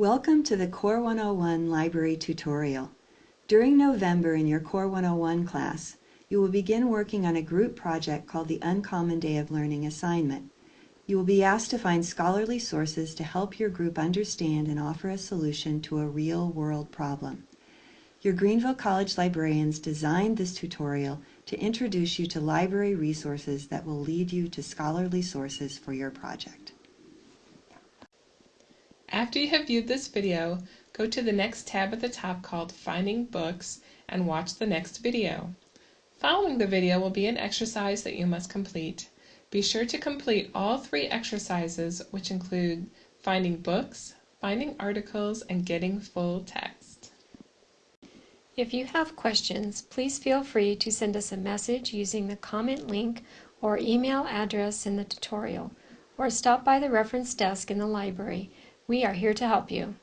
Welcome to the Core 101 Library tutorial. During November in your Core 101 class, you will begin working on a group project called the Uncommon Day of Learning assignment. You will be asked to find scholarly sources to help your group understand and offer a solution to a real-world problem. Your Greenville College librarians designed this tutorial to introduce you to library resources that will lead you to scholarly sources for your project. After you have viewed this video, go to the next tab at the top called Finding Books and watch the next video. Following the video will be an exercise that you must complete. Be sure to complete all three exercises, which include finding books, finding articles, and getting full text. If you have questions, please feel free to send us a message using the comment link or email address in the tutorial, or stop by the reference desk in the library we are here to help you.